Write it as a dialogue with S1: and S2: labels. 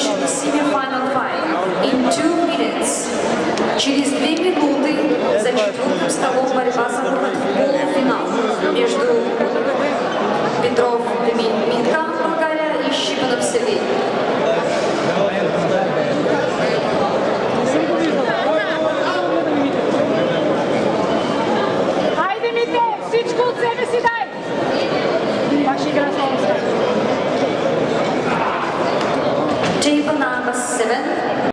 S1: финиш semi-final fight in two minutes. Через две минуты за четвертым столом борьба за выход в полуфинал между Петровым. Черепанаков,